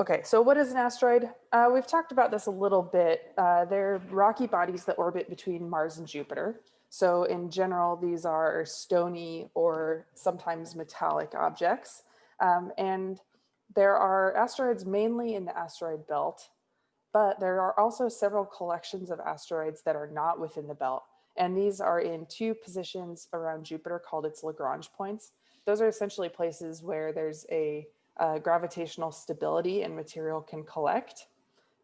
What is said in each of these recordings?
Okay, so what is an asteroid? Uh, we've talked about this a little bit. Uh, they're rocky bodies that orbit between Mars and Jupiter. So in general, these are stony or sometimes metallic objects. Um, and there are asteroids mainly in the asteroid belt, but there are also several collections of asteroids that are not within the belt. And these are in two positions around Jupiter called its Lagrange points. Those are essentially places where there's a uh, gravitational stability and material can collect.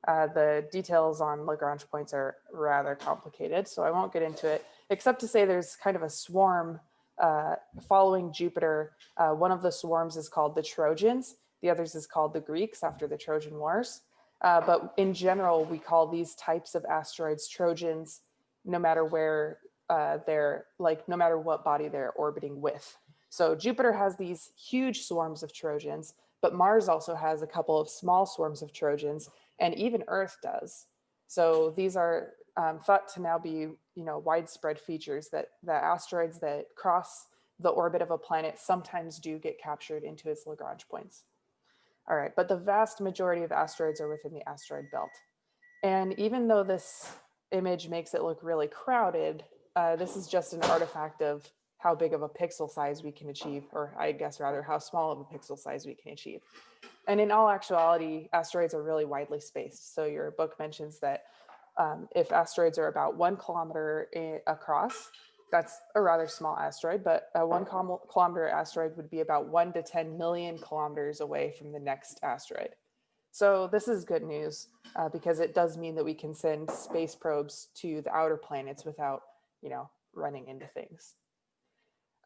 Uh, the details on Lagrange points are rather complicated, so I won't get into it, except to say there's kind of a swarm uh, following Jupiter. Uh, one of the swarms is called the Trojans. The others is called the Greeks after the Trojan Wars. Uh, but in general, we call these types of asteroids Trojans, no matter where uh, they're like, no matter what body they're orbiting with. So Jupiter has these huge swarms of Trojans, but Mars also has a couple of small swarms of Trojans, and even Earth does. So these are um, thought to now be, you know, widespread features that the asteroids that cross the orbit of a planet sometimes do get captured into its Lagrange points. All right, but the vast majority of asteroids are within the asteroid belt. And even though this image makes it look really crowded, uh, this is just an artifact of how big of a pixel size we can achieve, or I guess rather how small of a pixel size we can achieve. And in all actuality, asteroids are really widely spaced. So your book mentions that um, if asteroids are about one kilometer across, that's a rather small asteroid, but a one kilometer asteroid would be about one to 10 million kilometers away from the next asteroid. So this is good news uh, because it does mean that we can send space probes to the outer planets without, you know, running into things.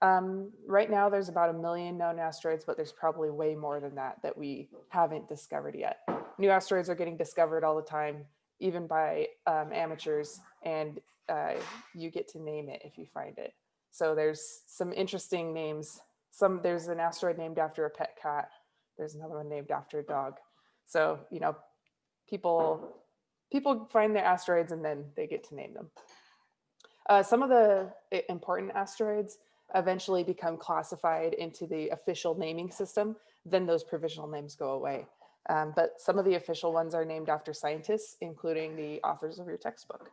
Um, right now, there's about a million known asteroids, but there's probably way more than that that we haven't discovered yet. New asteroids are getting discovered all the time, even by um, amateurs, and uh, you get to name it if you find it. So there's some interesting names. Some There's an asteroid named after a pet cat. There's another one named after a dog. So, you know, people, people find their asteroids and then they get to name them. Uh, some of the important asteroids eventually become classified into the official naming system, then those provisional names go away. Um, but some of the official ones are named after scientists, including the authors of your textbook.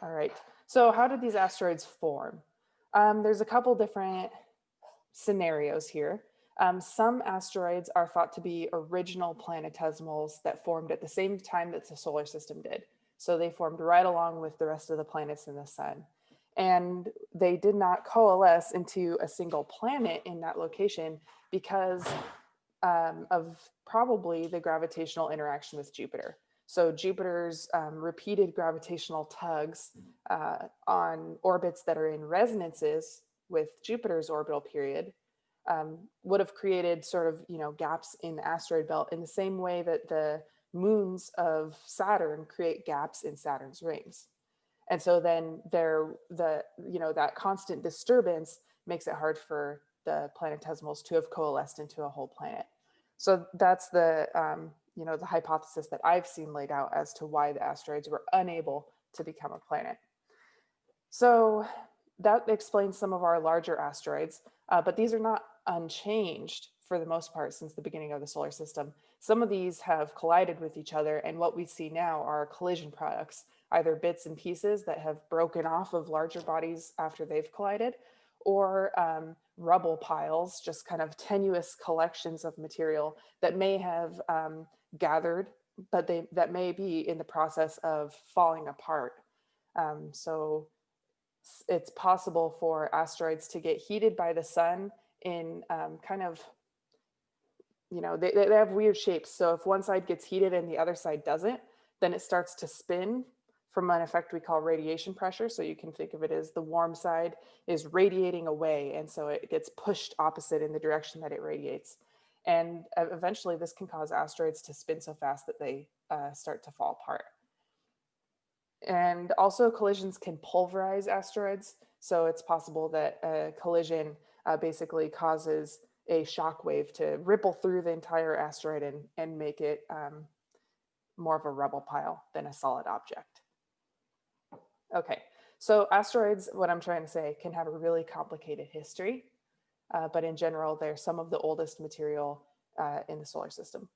All right, so how did these asteroids form? Um, there's a couple different scenarios here. Um, some asteroids are thought to be original planetesimals that formed at the same time that the solar system did. So they formed right along with the rest of the planets in the sun and they did not coalesce into a single planet in that location because um, of probably the gravitational interaction with Jupiter. So Jupiter's um, repeated gravitational tugs uh, on orbits that are in resonances with Jupiter's orbital period um, would have created sort of, you know, gaps in the asteroid belt in the same way that the moons of Saturn create gaps in Saturn's rings. And so then there, the, you know, that constant disturbance makes it hard for the planetesimals to have coalesced into a whole planet. So that's the, um, you know, the hypothesis that I've seen laid out as to why the asteroids were unable to become a planet. So that explains some of our larger asteroids, uh, but these are not unchanged for the most part since the beginning of the solar system. Some of these have collided with each other and what we see now are collision products either bits and pieces that have broken off of larger bodies after they've collided, or um, rubble piles, just kind of tenuous collections of material that may have um, gathered, but they that may be in the process of falling apart. Um, so it's possible for asteroids to get heated by the sun in um, kind of, you know, they, they have weird shapes. So if one side gets heated and the other side doesn't, then it starts to spin from an effect we call radiation pressure. So you can think of it as the warm side is radiating away. And so it gets pushed opposite in the direction that it radiates. And eventually this can cause asteroids to spin so fast that they uh, start to fall apart. And also collisions can pulverize asteroids. So it's possible that a collision uh, basically causes a shock wave to ripple through the entire asteroid and, and make it um, more of a rubble pile than a solid object. Okay, so asteroids, what I'm trying to say, can have a really complicated history, uh, but in general, they're some of the oldest material uh, in the solar system.